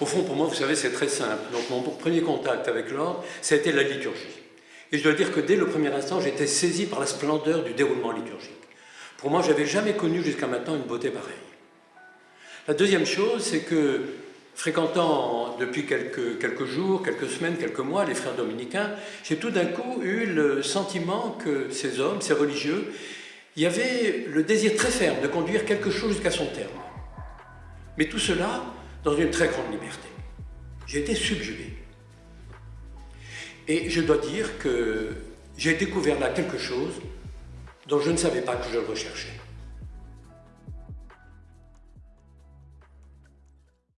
Au fond, pour moi, vous savez, c'est très simple. Donc mon premier contact avec l'ordre, ça a été la liturgie. Et je dois dire que dès le premier instant, j'étais saisi par la splendeur du déroulement liturgique. Pour moi, je n'avais jamais connu jusqu'à maintenant une beauté pareille. La deuxième chose, c'est que fréquentant depuis quelques, quelques jours, quelques semaines, quelques mois les frères dominicains, j'ai tout d'un coup eu le sentiment que ces hommes, ces religieux, il y avait le désir très ferme de conduire quelque chose jusqu'à son terme. Mais tout cela dans une très grande liberté. J'ai été subjugué. Et je dois dire que j'ai découvert là quelque chose dont je ne savais pas que je le recherchais.